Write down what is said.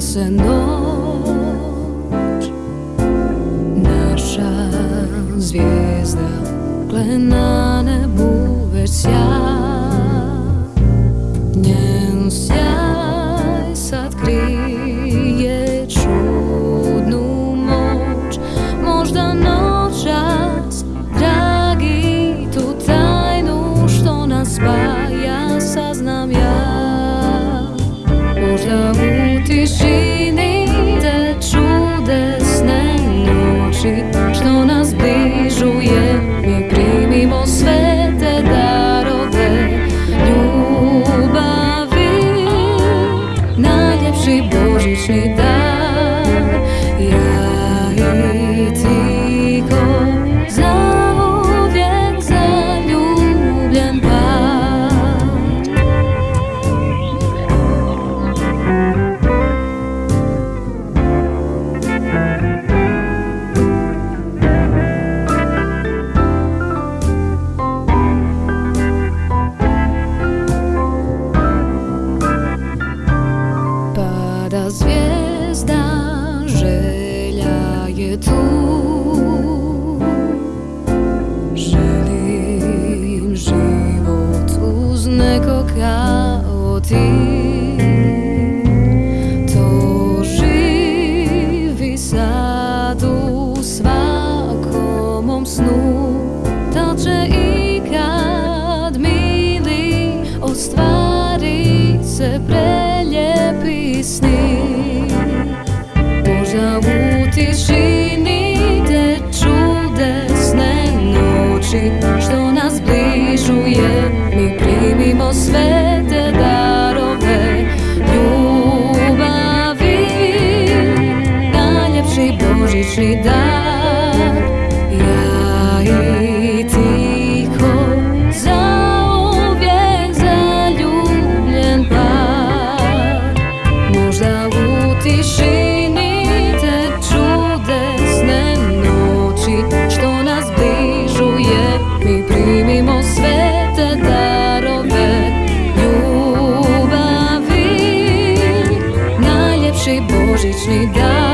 se noć. Naša zvijezda gle na nebu već sja Njen sjaj sad krije čudnu moć. Možda noćas, dragi, tu tajnu što nas spaja saznam ja тишины, до чудесной ночи, что нас было. Pada zvijezda, želja je tu Želim život uz nekog kao ti To mom snu. Ostvari se preljepi obični dan Što nas bližuje mi primimo sve te darove Ljubavi. Najljepši božićni dan.